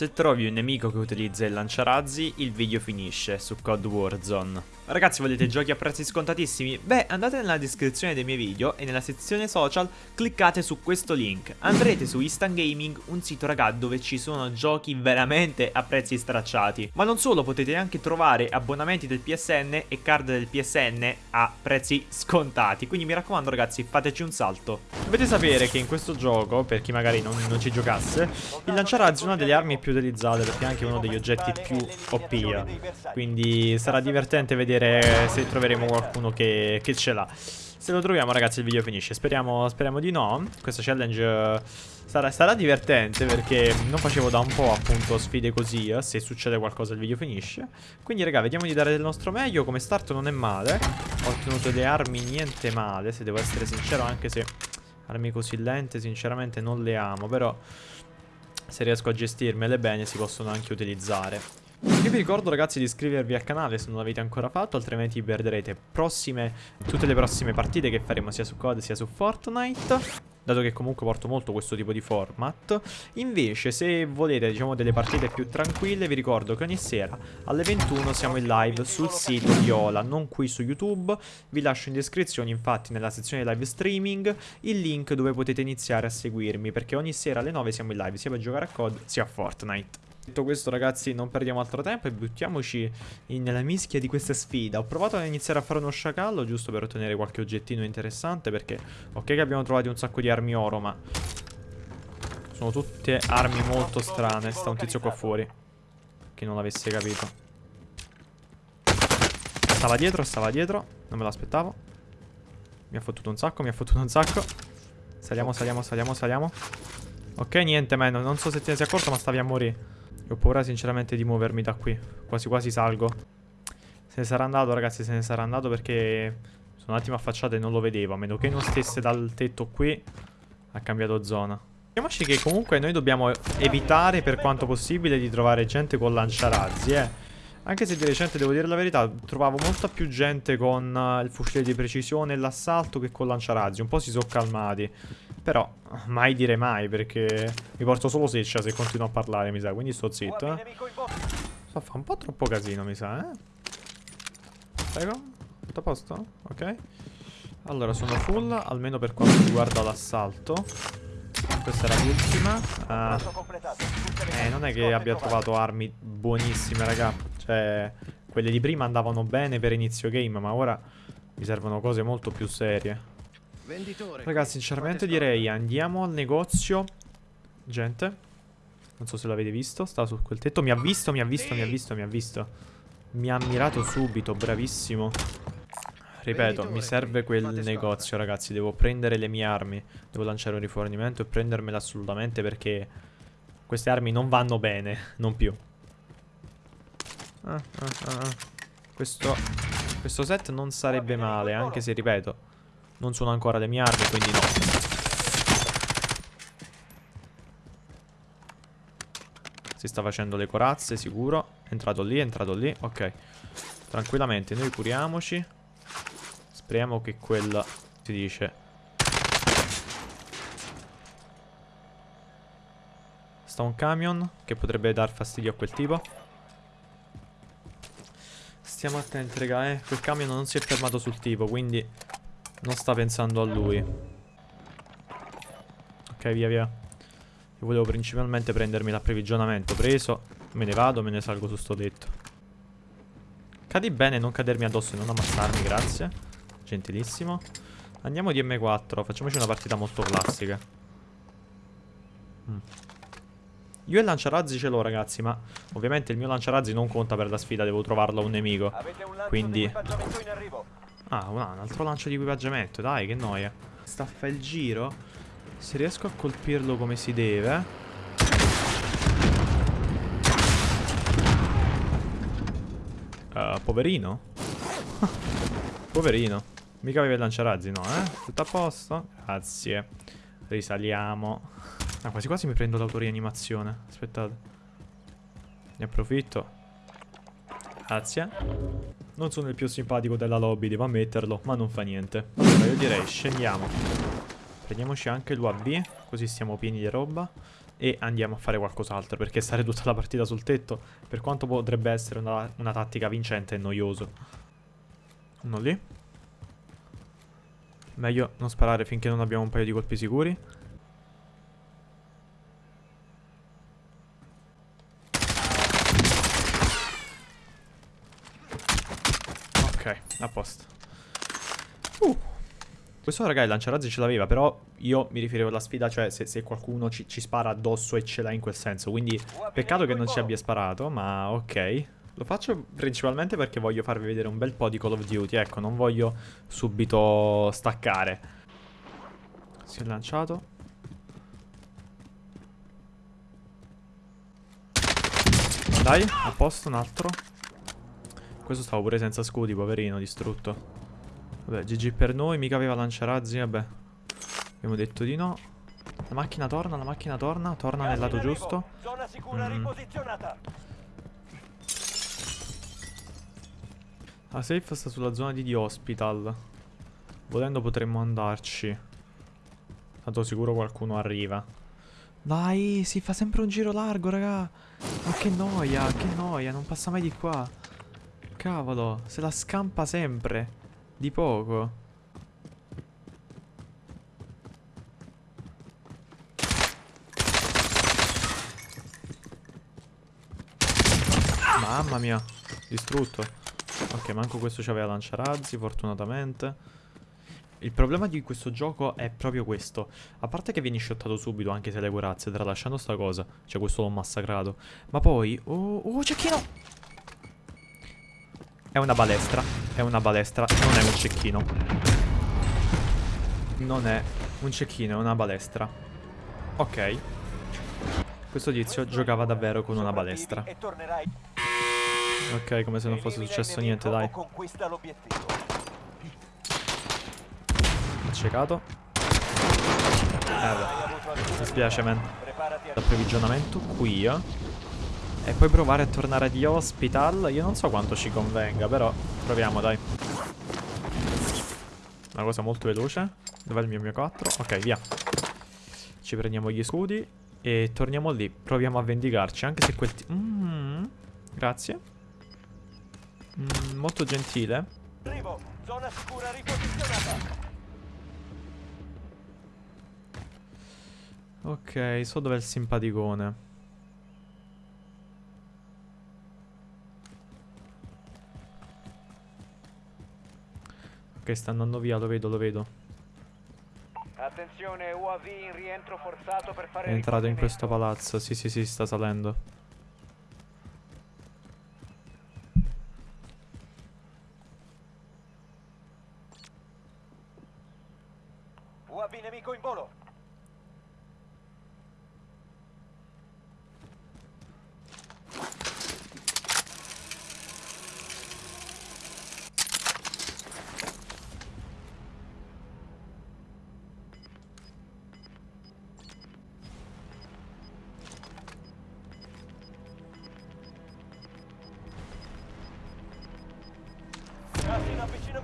Se trovi un nemico che utilizza il lanciarazzi, il video finisce su Code Warzone. Ragazzi, volete giochi a prezzi scontatissimi? Beh, andate nella descrizione dei miei video e nella sezione social cliccate su questo link. Andrete su Instant Gaming, un sito raga dove ci sono giochi veramente a prezzi stracciati. Ma non solo, potete anche trovare abbonamenti del PSN e card del PSN a prezzi scontati. Quindi mi raccomando ragazzi, fateci un salto. Dovete sapere che in questo gioco, per chi magari non, non ci giocasse, il lanciarazzi è una delle armi più utilizzate perché è anche uno degli oggetti più OP. Quindi sarà divertente vedere vedere se troveremo qualcuno che, che ce l'ha. Se lo troviamo ragazzi il video finisce. Speriamo, speriamo di no. Questa challenge eh, sarà, sarà, divertente Perché non facevo da un po' appunto sfide così eh, Se succede qualcosa il video finisce. Quindi raga vediamo di dare del nostro meglio. Come start non è male. Ho ottenuto le armi niente male Se devo essere sincero anche se Armi così lente sinceramente non le amo Però se riesco a gestirmele bene si possono anche utilizzare. Io vi ricordo ragazzi di iscrivervi al canale se non l'avete ancora fatto Altrimenti perderete prossime, tutte le prossime partite che faremo sia su COD sia su Fortnite dato che comunque porto molto questo tipo di format. Invece, se volete, diciamo, delle partite più tranquille, vi ricordo che ogni sera alle 21 siamo in live sul sito di Ola, non qui su YouTube. Vi lascio in descrizione, infatti, nella sezione live streaming, il link dove potete iniziare a seguirmi, perché ogni sera alle 9 siamo in live, sia per giocare a COD sia a Fortnite. Detto questo ragazzi non perdiamo altro tempo e buttiamoci nella mischia di questa sfida. Ho provato ad iniziare a fare uno sciacallo giusto per ottenere qualche oggettino interessante Perché ok che abbiamo trovato un sacco di armi oro ma Sono tutte armi molto strane Sta un tizio qua fuori Che non l'avesse capito. Stava dietro, stava dietro Non me l'aspettavo. Mi ha fottuto un sacco, mi ha fottuto un sacco. Saliamo, saliamo, saliamo, saliamo. Ok, niente, man, non so se te ne sei accorto ma stavi a morire ho paura sinceramente di muovermi da qui. Quasi quasi salgo. Se ne sarà andato ragazzi, se ne sarà andato perché sono un attimo affacciato e non lo vedevo. A meno che non stesse dal tetto qui, ha cambiato zona. Diciamoci che comunque noi dobbiamo evitare per quanto possibile di trovare gente con lanciarazzi, eh. Anche se di recente, devo dire la verità, trovavo molta più gente con uh, il fucile di precisione e l'assalto che con lanciarazzi. Un po' si sono calmati. Però, mai dire mai, perché mi porto solo seccia se continuo a parlare, mi sa. Quindi sto zitto, eh. Fa un po' troppo casino, mi sa, eh. Prego. Tutto a posto? Ok. Allora, sono full, almeno per quanto riguarda l'assalto. Questa era l'ultima. Uh, eh, non è che abbia trovato armi buonissime, raga. Cioè, quelle di prima andavano bene per inizio game, ma ora mi servono cose molto più serie. Ragazzi, sinceramente direi andiamo al negozio. Gente. Non so se l'avete visto. Sta su quel tetto. Mi ha visto, mi ha visto, mi ha visto, mi ha visto. Mi ha ammirato subito, bravissimo. Ripeto, mi serve quel negozio, ragazzi. Devo prendere le mie armi. Devo lanciare un rifornimento e prendermela assolutamente perché queste armi non vanno bene. Non più. Ah, ah, ah. ah. Questo, questo set non sarebbe male, anche se, ripeto, non sono ancora le mie armi, quindi no. Si sta facendo le corazze, sicuro. È entrato lì, è entrato lì. Ok. Tranquillamente, noi curiamoci. Speriamo che quel... Si dice... Sta un camion che potrebbe dar fastidio a quel tipo. Stiamo attenti, raga, eh. Quel camion non si è fermato sul tipo, quindi non sta pensando a lui. Ok, via, via. Io volevo principalmente prendermi l'approvvigionamento. Preso. Me ne vado, me ne salgo su sto tetto. Cadi bene, non cadermi addosso e non ammassarmi, grazie. Gentilissimo. Andiamo di M4. Facciamoci una partita molto classica. Mm. Io il lanciarazzi ce l'ho ragazzi Ma ovviamente il mio lanciarazzi non conta per la sfida Devo trovarlo a un nemico Quindi Ah, un altro lancio di equipaggiamento, dai, che noia. Staffa il giro. Se riesco a colpirlo come si deve. Uh, poverino. poverino. Mica aveva il lanciarazzi, no, eh? Tutto a posto? Grazie. Risaliamo. Ah, quasi quasi mi prendo l'autorianimazione. Aspettate. Ne approfitto. Grazie. Non sono il più simpatico della lobby, devo ammetterlo, ma non fa niente. Allora io direi scendiamo. Prendiamoci anche l'UAV, così siamo pieni di roba. e andiamo a fare qualcos'altro, perché stare tutta la partita sul tetto, per quanto potrebbe essere una, una tattica vincente, è noioso. Uno lì. Meglio non sparare finché non abbiamo un paio di colpi sicuri. Ok, a posto. Uh. Questo raga il lanciarazzi ce l'aveva, però io mi riferivo alla sfida, cioè se, se qualcuno ci, ci, spara addosso e ce l'ha in quel senso. Quindi peccato che non ci abbia sparato, ma ok. Lo faccio principalmente perché voglio farvi vedere un bel po' di Call of Duty, ecco, non voglio subito staccare. Si è lanciato. Dai, a posto, un altro. Questo stavo pure senza scudi, poverino, distrutto. Vabbè, GG per noi, mica aveva lanciarazzi, vabbè. Abbiamo detto di no. La macchina torna, la macchina torna, torna nel lato giusto. Zona sicura mm. riposizionata. La safe sta sulla zona di The Hospital. Volendo potremmo andarci. Tanto sicuro qualcuno arriva. Dai, si fa sempre un giro largo, raga. Ma che noia, che noia, non passa mai di qua. Cavolo, se la scampa sempre. Di poco. Mamma mia, distrutto. Ok, manco questo c'aveva lanciarazzi, fortunatamente. Il problema di questo gioco è proprio questo. A parte che vieni shottato subito, anche se le corazze, tralasciando sta cosa. Cioè, questo l'ho massacrato. Ma poi... Oh, oh, cecchino! È una balestra. È una balestra. Non è un cecchino. Non è un cecchino, è una balestra. Ok. Questo tizio giocava davvero con una balestra. Ok, come se non fosse successo niente, dai. Accecato. Eh beh. Mi spiace, man. L'approvvigionamento qui. Eh. E poi provare a tornare di hospital. Io non so quanto ci convenga, però proviamo, dai. Una cosa molto veloce. Dov'è il mio mio 4? Ok, via. Ci prendiamo gli scudi. E torniamo lì. Proviamo a vendicarci. Anche se quel... Mm, grazie. Mm, molto gentile. Arrivo. Zona sicura riposizionata. Ok, so dov'è il simpaticone. Ok, sta andando via, lo vedo, lo vedo. Attenzione, UAV in rientro forzato per fare È entrato in questo palazzo, sì sì sì, sta salendo.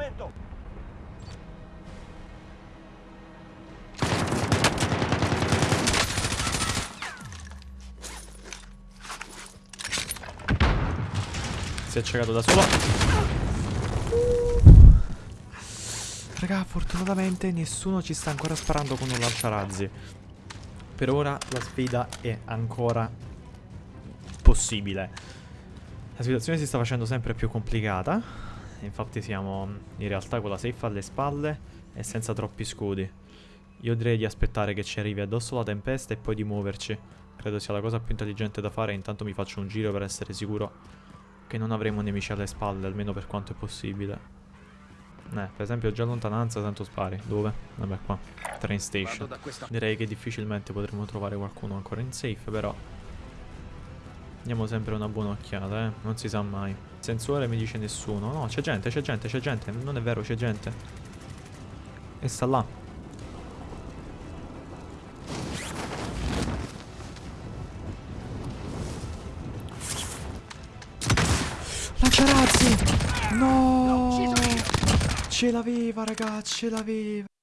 Avvicinamento! Si è accecato da solo. Raga, fortunatamente nessuno ci sta ancora sparando con un lanciarazzi. Per ora la sfida è ancora possibile. La situazione si sta facendo sempre più complicata. Infatti siamo in realtà con la safe alle spalle e senza troppi scudi. Io direi di aspettare che ci arrivi addosso la tempesta e poi di muoverci. Credo sia la cosa più intelligente da fare. Intanto mi faccio un giro per essere sicuro che non avremo nemici alle spalle, almeno per quanto è possibile. Eh, per esempio già a lontananza tanto spari. Dove? Vabbè qua. Train station. Direi che difficilmente potremo trovare qualcuno ancora in safe, però... Diamo sempre una buona occhiata, eh. Non si sa mai. Sensore mi dice nessuno. No, c'è gente, c'è gente, c'è gente. Non è vero, c'è gente. E sta là. Lanciarazzi! No! Ce l'aveva, ragazzi, ce l'aveva.